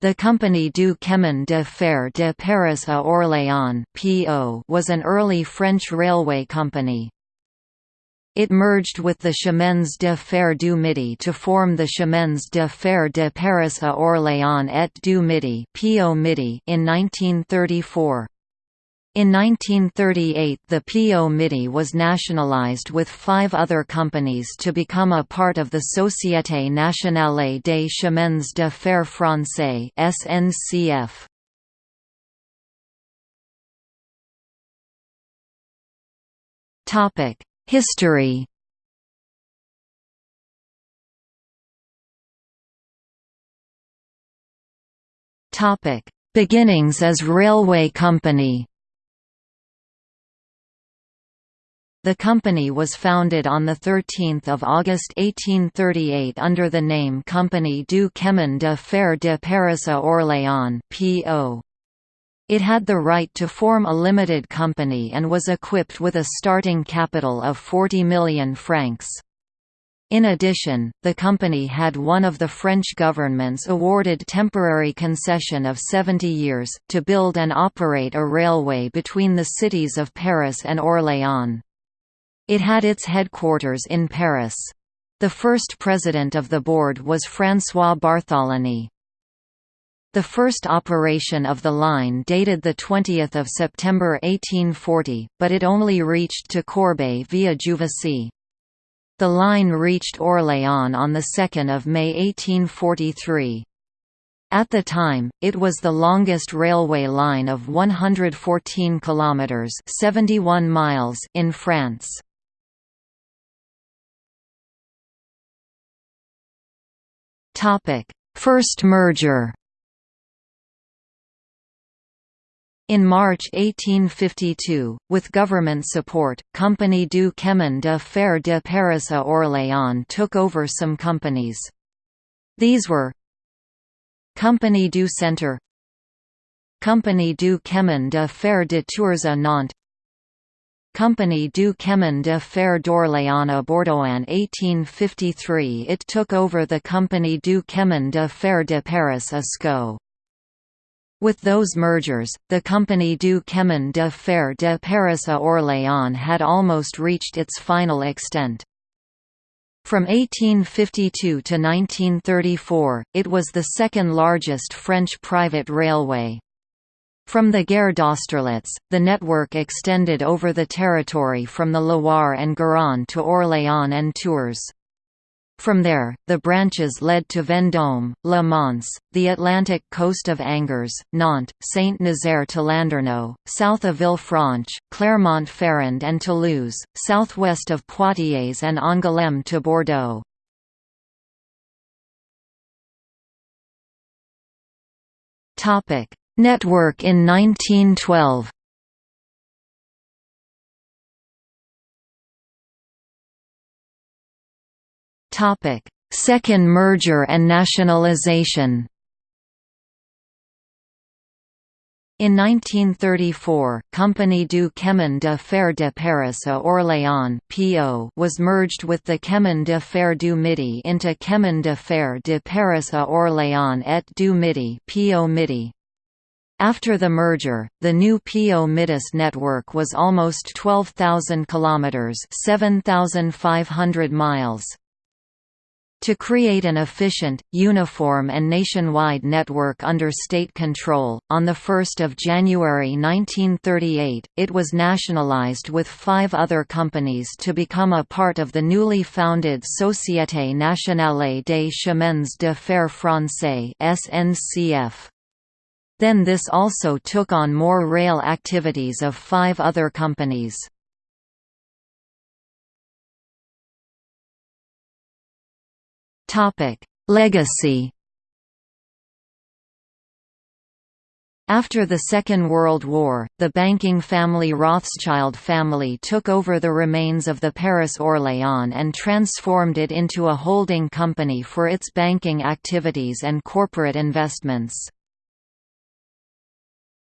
The Compagnie du Chemin de Fer de Paris à Orléans was an early French railway company. It merged with the Chemins de Fer du Midi to form the Chemins de Fer de Paris à Orléans et du Midi in 1934. In 1938 the PO Midi was nationalized with five other companies to become a part of the Société Nationale des Chemins de Fer Français SNCF. History Beginnings as railway company The company was founded on 13 August 1838 under the name Compagnie du Chemin de Fer de Paris à Orléans (PO). It had the right to form a limited company and was equipped with a starting capital of 40 million francs. In addition, the company had one of the French government's awarded temporary concession of 70 years, to build and operate a railway between the cities of Paris and Orléans. It had its headquarters in Paris. The first president of the board was François Bartholoni. The first operation of the line dated 20 September 1840, but it only reached to Corbeil via Juvisy. The line reached Orléans on 2 May 1843. At the time, it was the longest railway line of 114 kilometers (71 miles) in France. First merger In March 1852, with government support, Compagnie du Chemin de Fer de Paris à Orléans took over some companies. These were Compagnie du Centre Compagnie du Chemin de Fer de Tours à Nantes Compagnie du Chemin de Fer d'Orléans à Bordeaux. In 1853 it took over the Compagnie du Chemin de Fer de Paris à Sceaux. With those mergers, the Compagnie du Chemin de Fer de Paris à Orléans had almost reached its final extent. From 1852 to 1934, it was the second largest French private railway. From the Gare d'Austerlitz, the network extended over the territory from the Loire and Garonne to Orléans and Tours. From there, the branches led to Vendôme, Le Mans, the Atlantic coast of Angers, Nantes, Saint-Nazaire to Landerneau, south of Villefranche, Clermont-Ferrand and Toulouse, southwest of Poitiers and Angoulême to Bordeaux. Topic: Network in 1912 Second merger and nationalization. In 1934, Compagnie du Chemin de Fer de Paris à Orléans was merged with the Chemin de Fer du Midi into Chemin de Fer de Paris à Orléans et du Midi (PO Midi). After the merger, the new PO Midis network was almost 12,000 kilometers, 7,500 miles. To create an efficient, uniform and nationwide network under state control, on 1 January 1938, it was nationalized with five other companies to become a part of the newly founded Société Nationale des Chemins de Fer Français SNCF. Then this also took on more rail activities of five other companies. Legacy After the Second World War, the banking family Rothschild family took over the remains of the Paris Orléans and transformed it into a holding company for its banking activities and corporate investments.